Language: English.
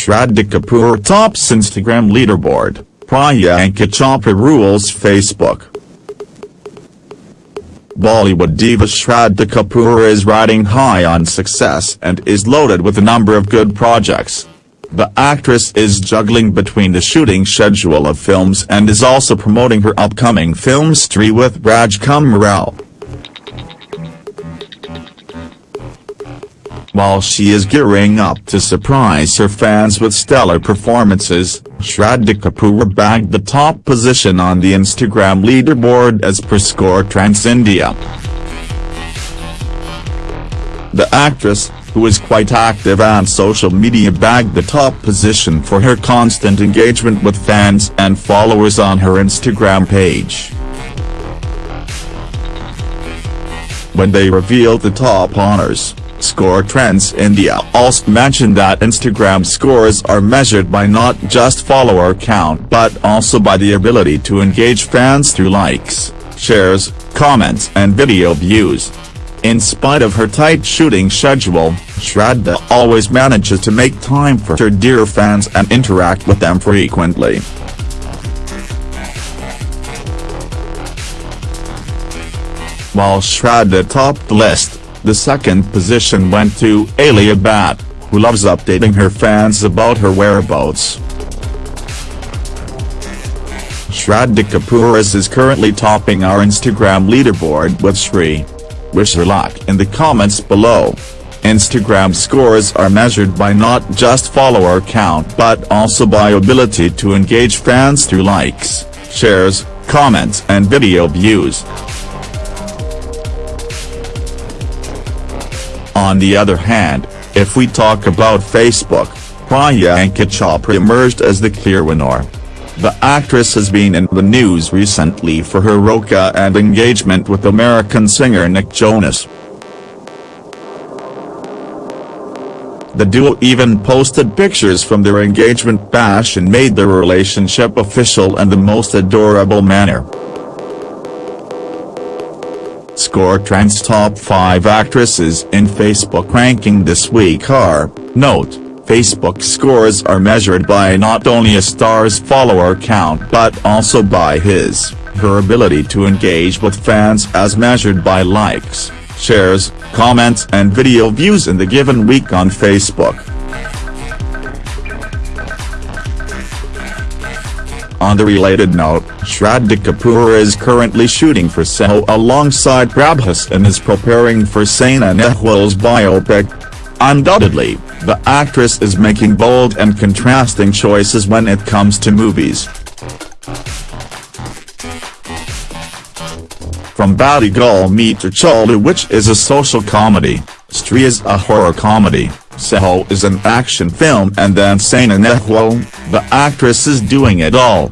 Shraddha Kapoor tops Instagram leaderboard, Priyanka Chopra rules Facebook. Bollywood diva Shraddha Kapoor is riding high on success and is loaded with a number of good projects. The actress is juggling between the shooting schedule of films and is also promoting her upcoming film Stree with Rajkumar Rao. While she is gearing up to surprise her fans with stellar performances, Shraddha Kapoor bagged the top position on the Instagram leaderboard as per Score Trends India. The actress, who is quite active on social media bagged the top position for her constant engagement with fans and followers on her Instagram page. When they revealed the top honors, Score Trends India also mentioned that Instagram scores are measured by not just follower count but also by the ability to engage fans through likes, shares, comments and video views. In spite of her tight shooting schedule, Shraddha always manages to make time for her dear fans and interact with them frequently. While Shraddha topped the list, the second position went to Alia Bhatt, who loves updating her fans about her whereabouts. Shraddha Kapoor is currently topping our Instagram leaderboard with Shri. Wish her luck in the comments below. Instagram scores are measured by not just follower count but also by ability to engage fans through likes, shares, comments and video views. On the other hand, if we talk about Facebook, Priyanka Chopra emerged as the clear winner. The actress has been in the news recently for her Roka and engagement with American singer Nick Jonas. The duo even posted pictures from their engagement bash and made their relationship official in the most adorable manner. Score Trends Top 5 Actresses in Facebook ranking this week are, note, Facebook scores are measured by not only a star's follower count but also by his, her ability to engage with fans as measured by likes, shares, comments and video views in the given week on Facebook. On the related note, Shraddha Kapoor is currently shooting for Saaho alongside Prabhas and is preparing for Saina Nehwal's biopic. Undoubtedly, the actress is making bold and contrasting choices when it comes to movies. From Batti Gul Meter Chalu which is a social comedy, Stree is a horror comedy, Saaho is an action film and then Saina Nehwal, the actress is doing it all.